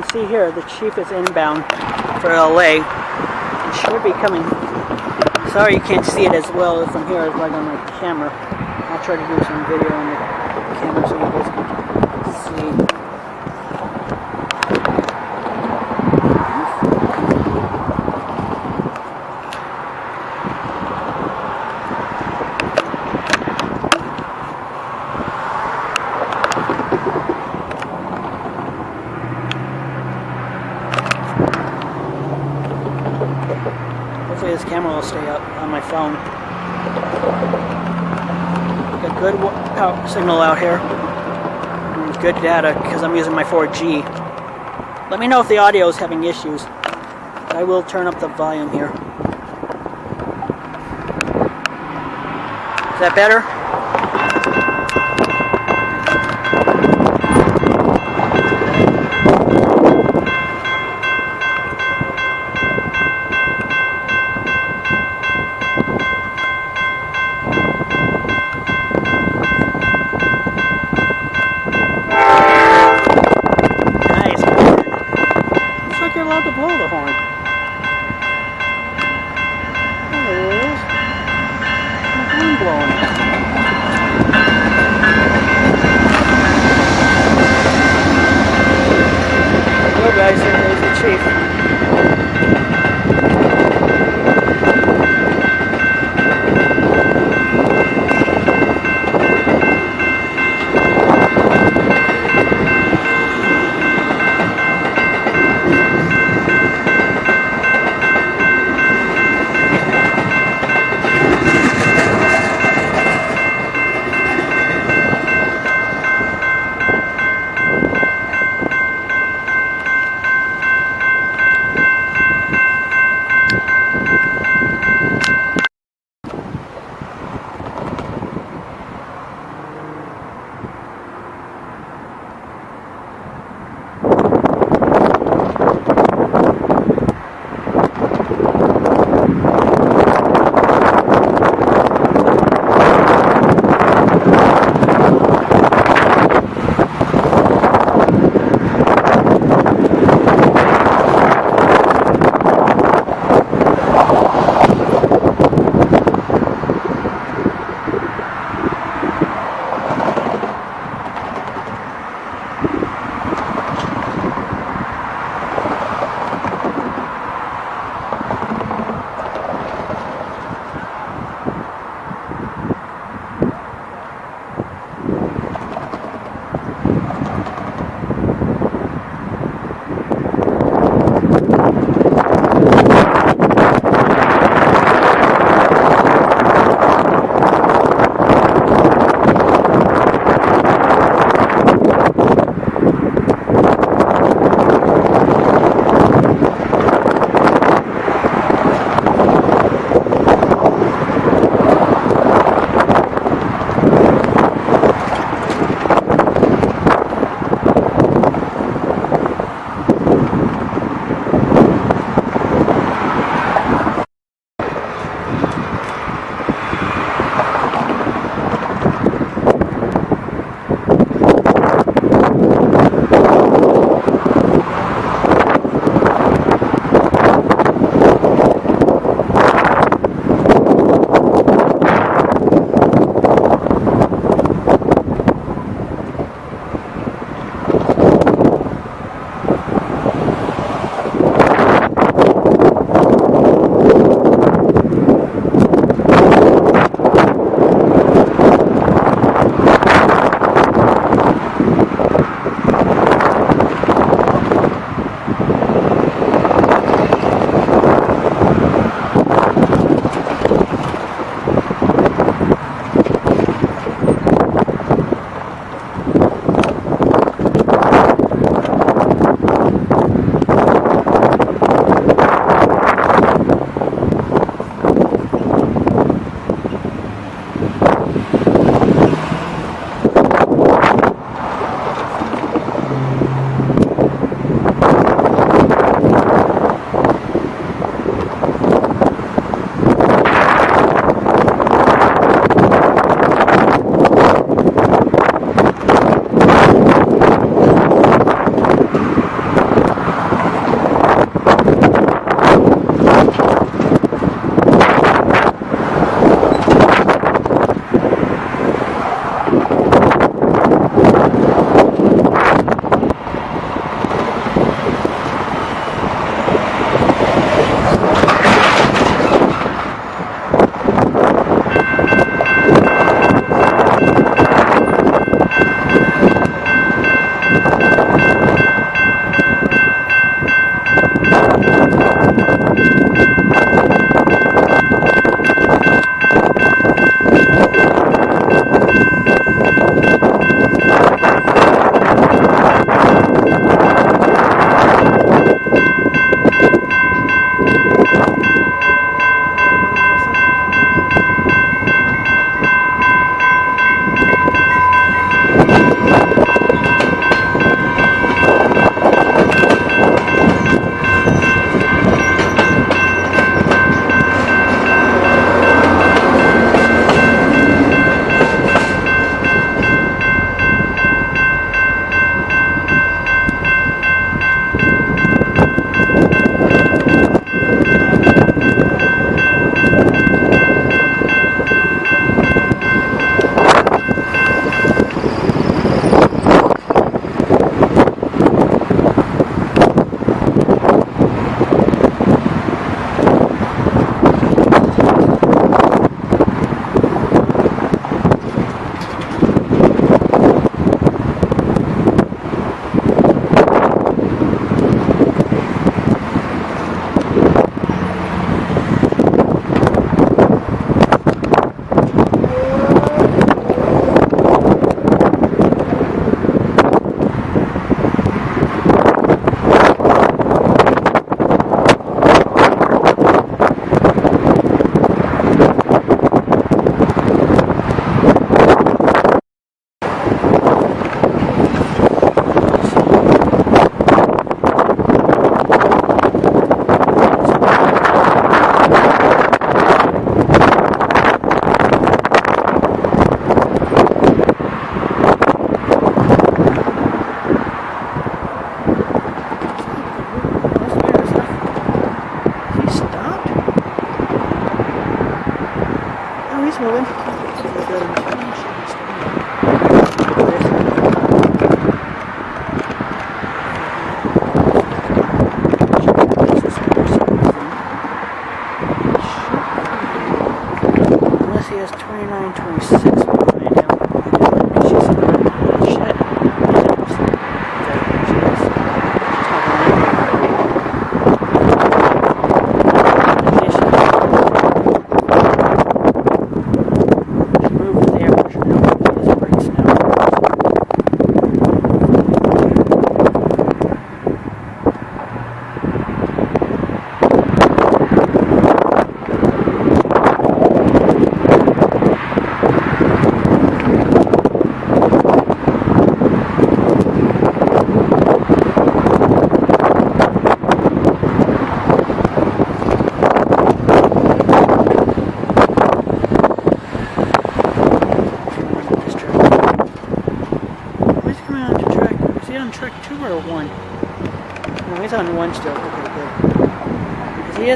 can see here, the chief is inbound for LA. He should be coming. Sorry you can't see it as well from here as like on my camera. I'll try to do some video on the camera so you guys can see. Hopefully this camera will stay up on my phone. Got good wa- power signal out here. Good data because I'm using my 4G. Let me know if the audio is having issues. I will turn up the volume here. Is that better?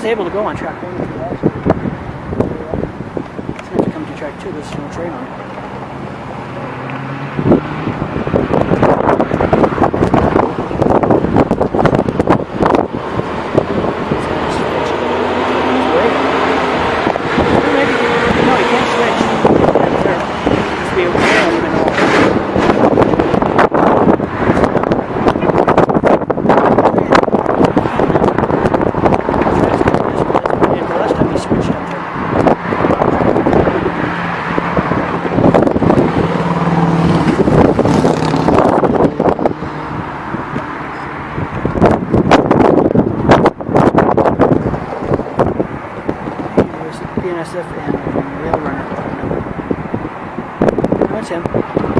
is able to go on track one. Seems to come to track two, this is no trade on it. Пока.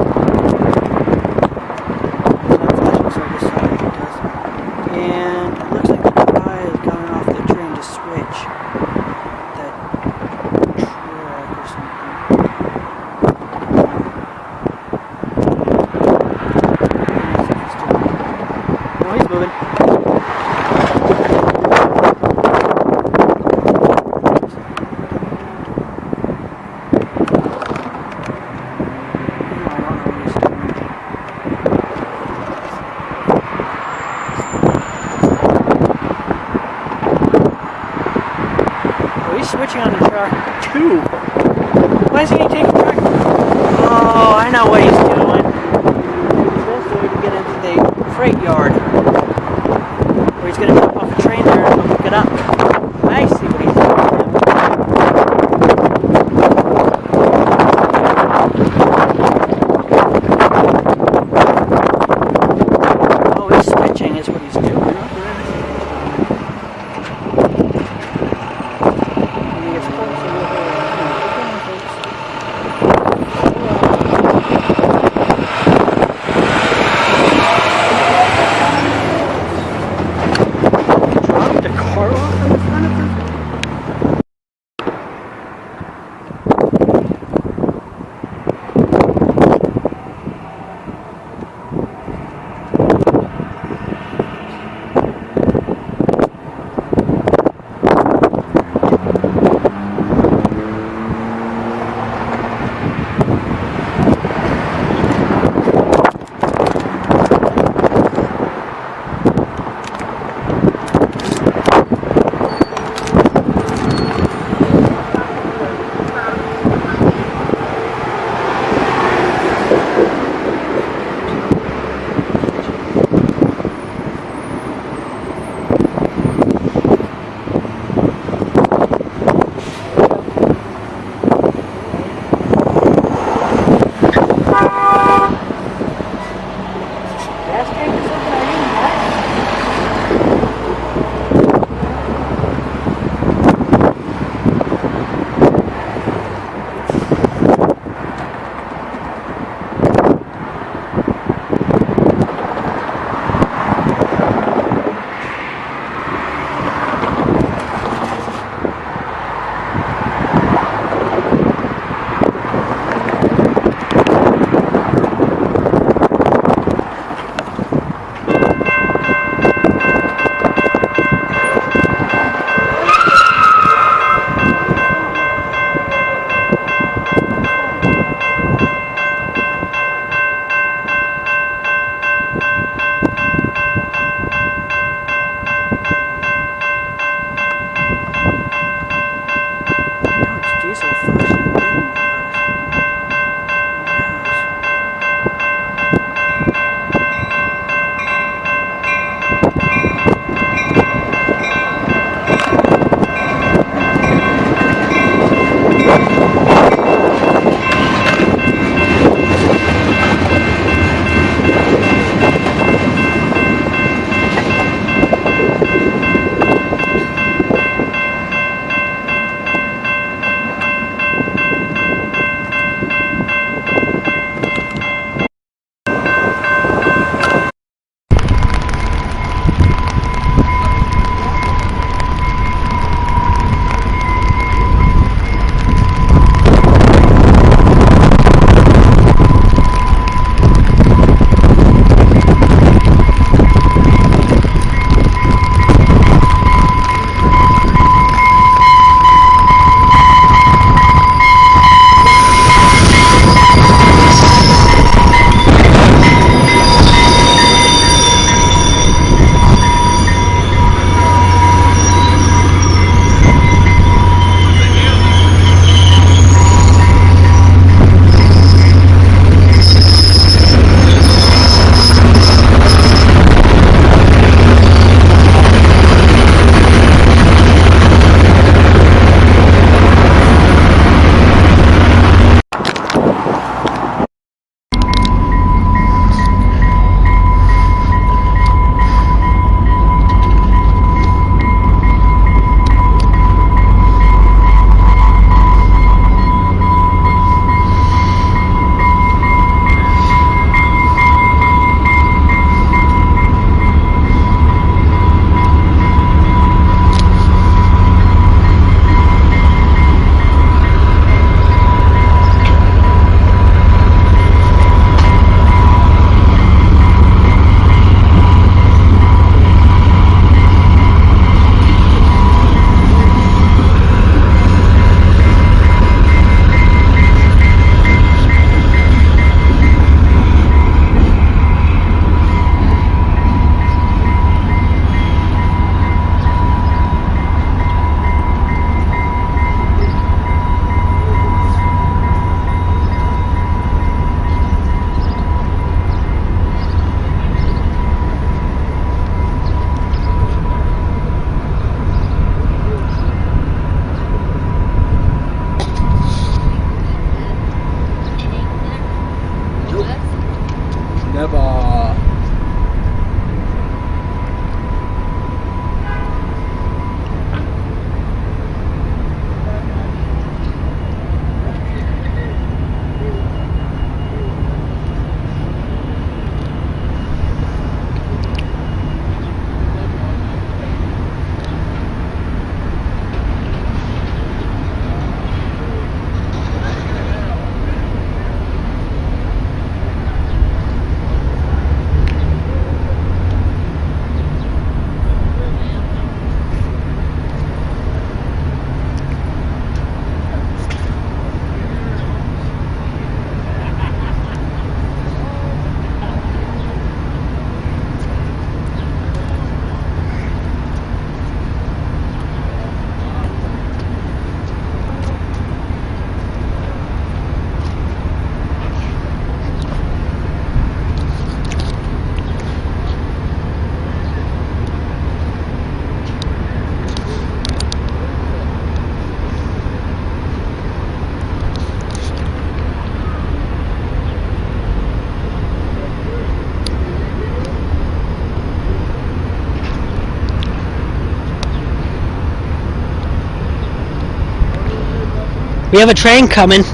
We have a train coming.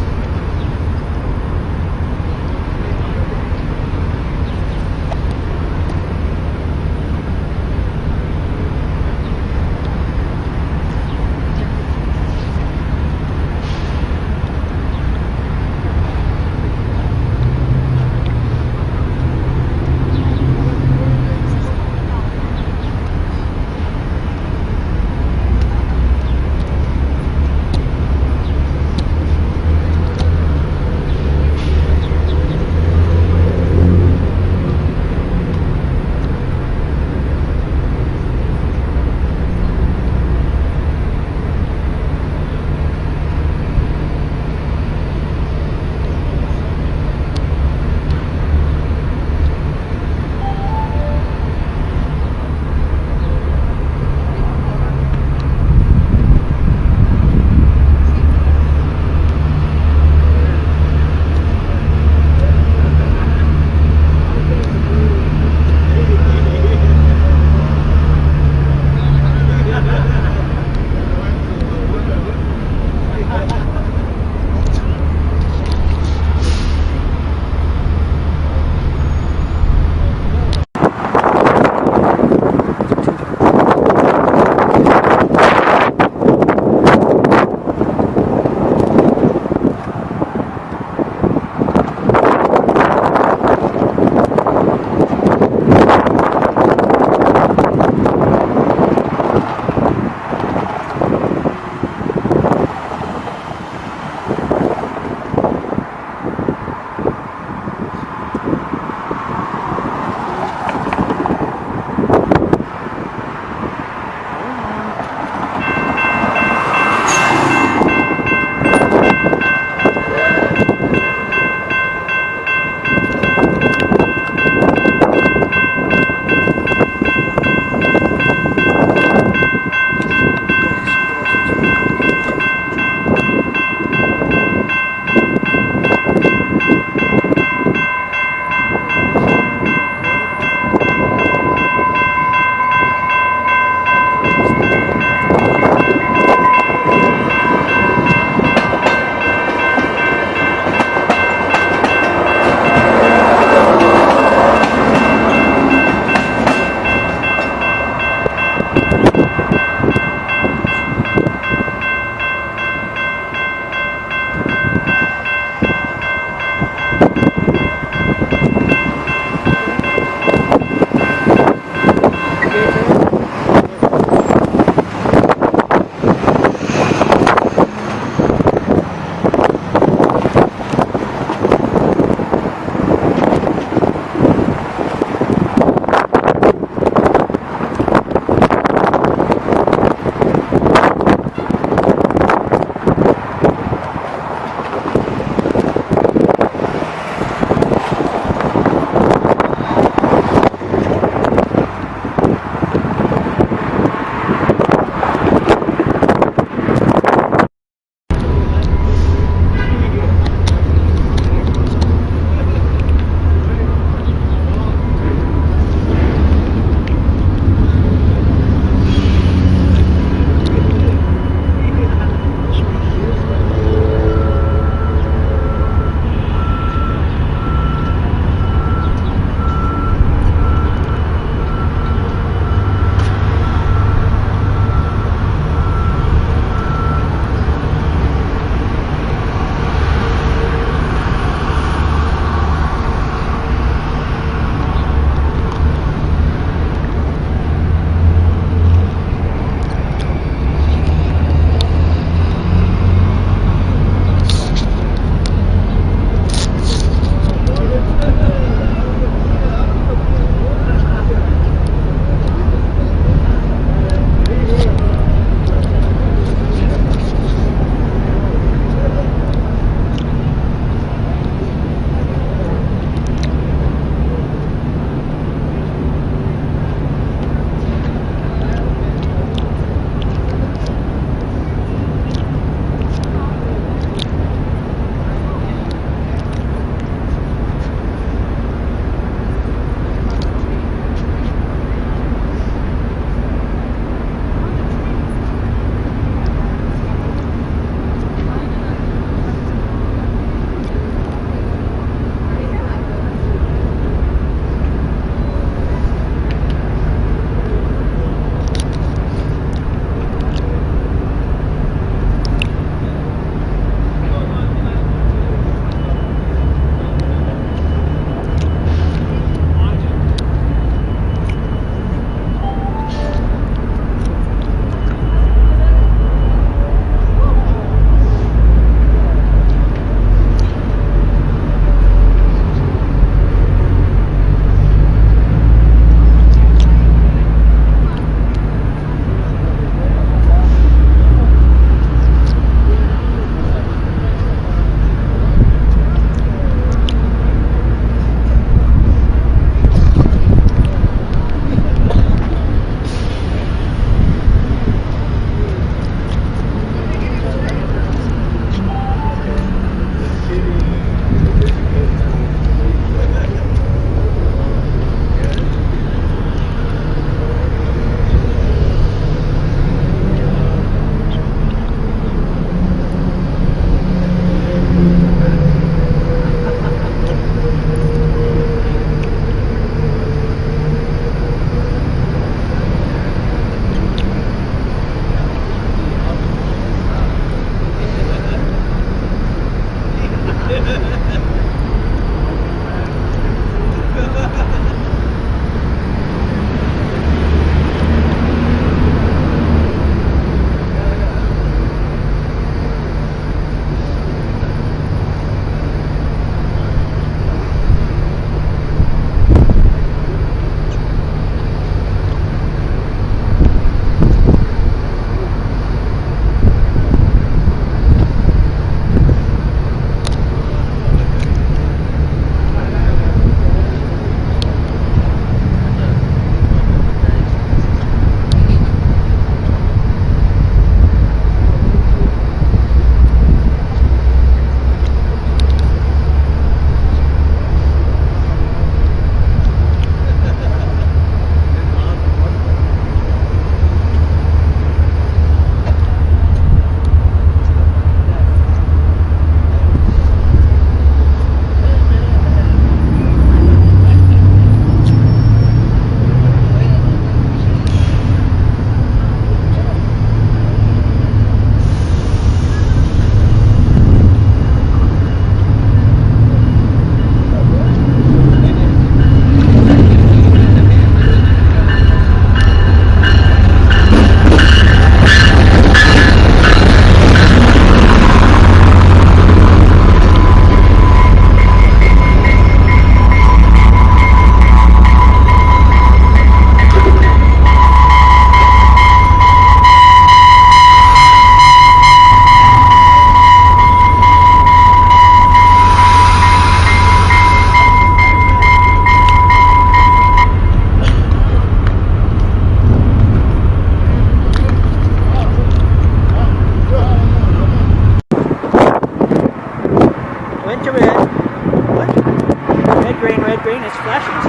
It's flashing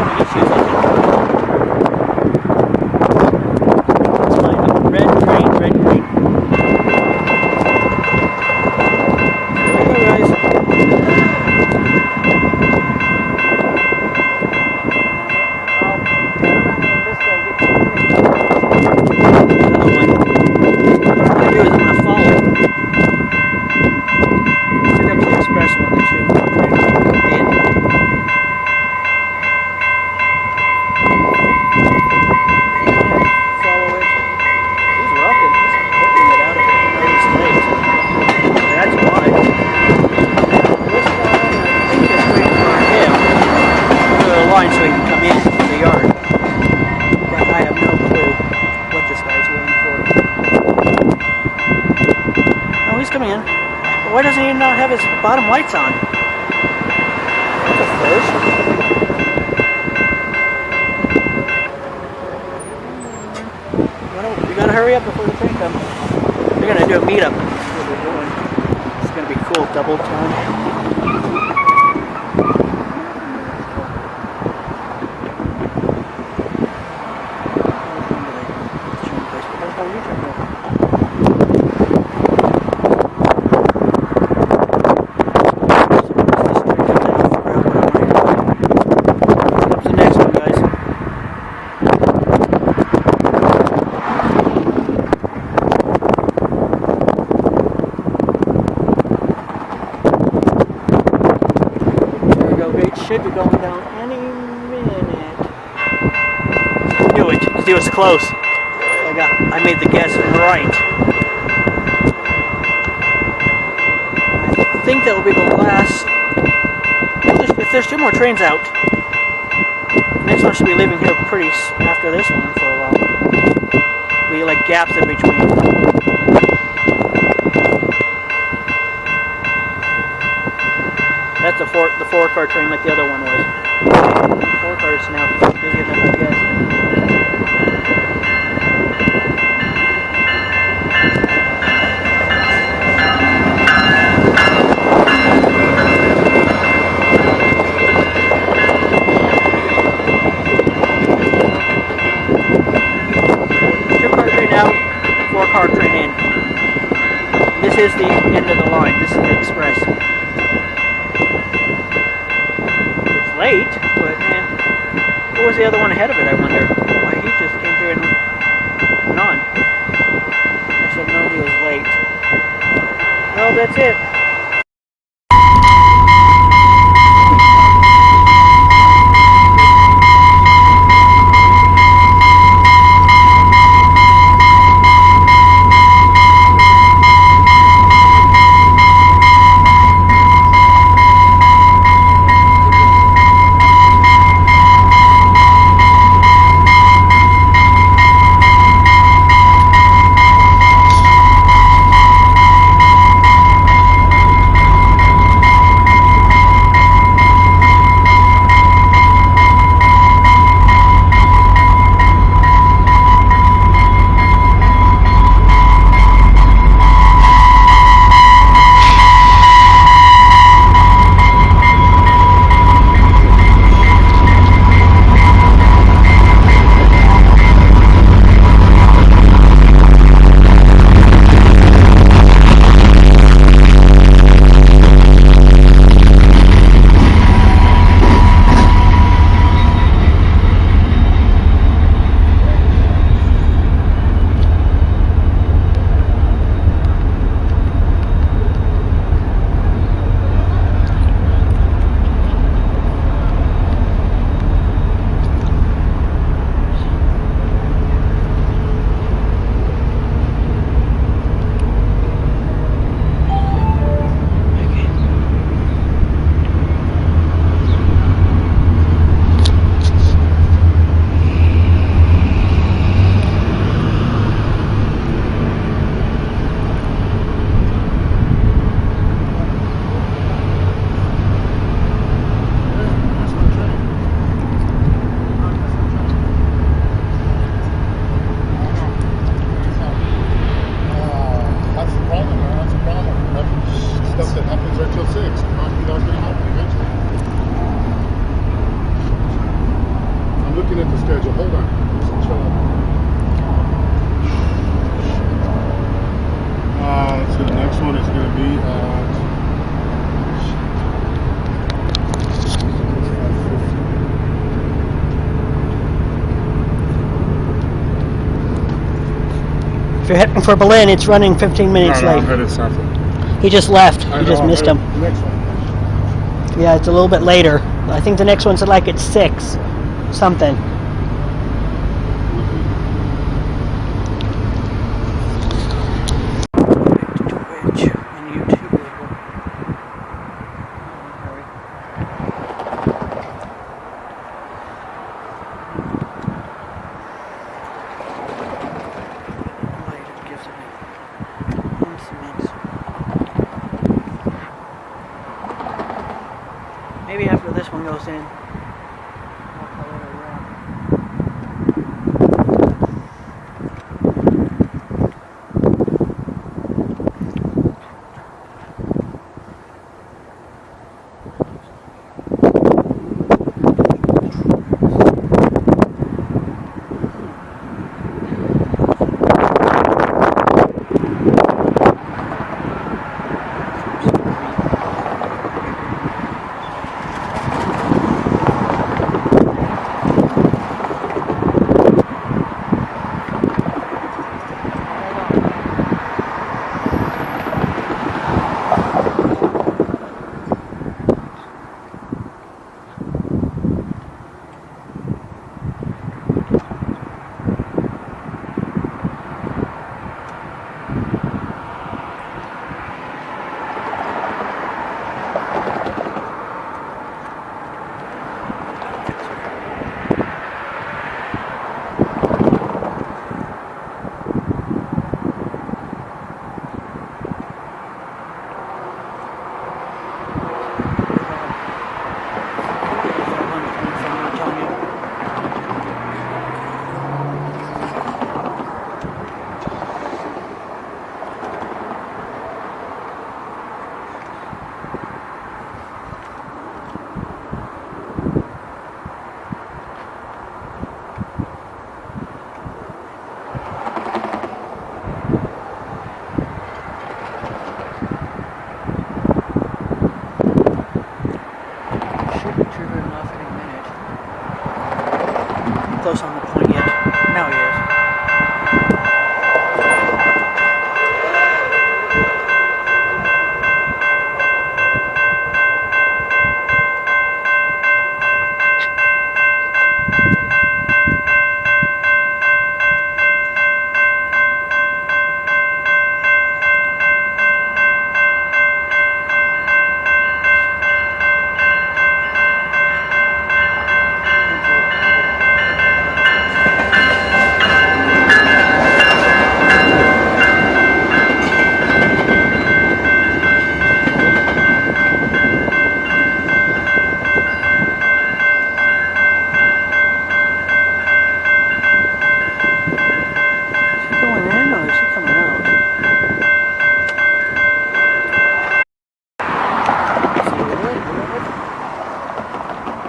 close. I got. I made the guess right. I think that will be the last. Well, there's, if there's two more trains out, the next one should be leaving here pretty after this one for a while. We like gaps in between. That's the four the four car train like the other one was. Four cars now busy enough, I guess. Two car train out, four car train in. This is the end of the line. This is the express. It's late, but man, what was the other one ahead of it? I wonder. Why he just came through and went on. I should know he was late. Well, that's it. For Belen, it's running 15 minutes no, no, late. south. He just left. I You know, just missed him. Next one. Yeah, it's a little bit later. I think the next one's at like at six, something. Twitch and YouTube later. Hurry. Light it gives me. One cement. One goes in.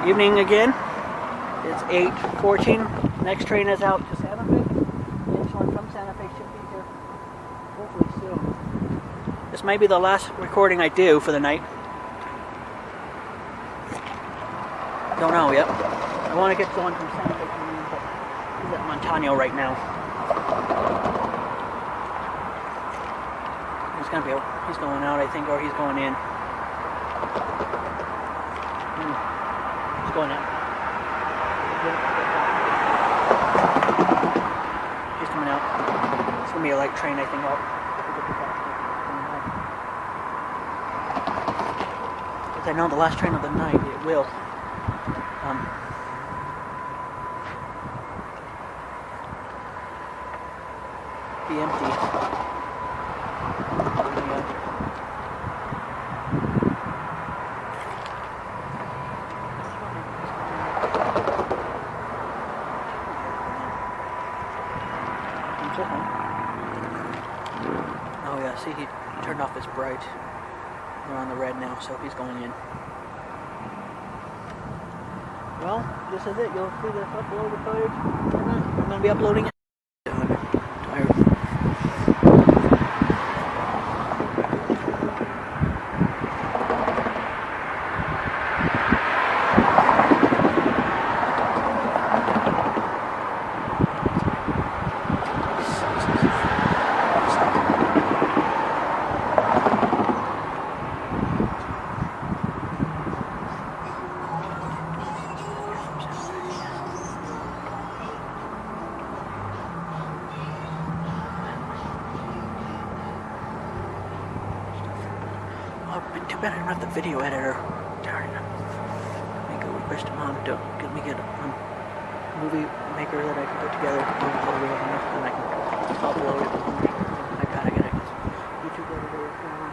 Evening again. It's 8.14. Next train is out to Santa Fe. Next one from Santa Fe should be here hopefully soon. This may be the last recording I do for the night. Don't know yet. I want to get the one from Santa Fe coming in, but he's at Montano right now. He's gonna be. He's going out, I think, or he's going in. He's coming out. It's gonna be a light train, I think. Because I know the last train of the night, it will. Um, be empty. Oh yeah, see he turned off his bright. We're on the red now, so he's going in. Well, this this uploaded footage. I'm gonna be uploading it. Tired. Oh, but too bad I don't have the video editor. Darn it. Make a request to mom to get me get a um, movie maker that I can put together and upload it and I can upload it. I gotta get it 'cause YouTube editor is going on.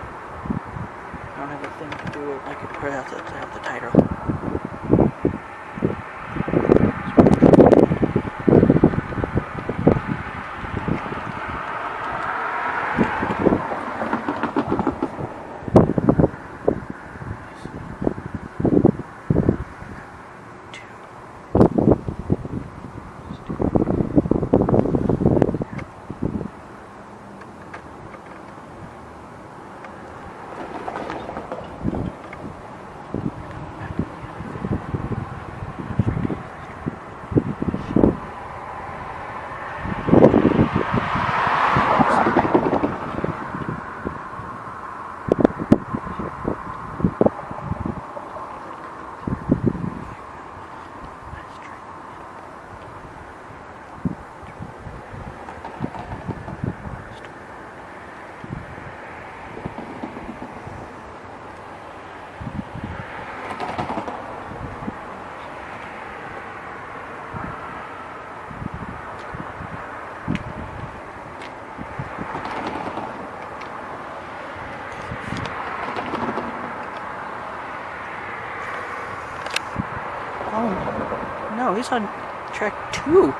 I don't have a thing to do it. I could put out the, have the title. Oh, no, he's on track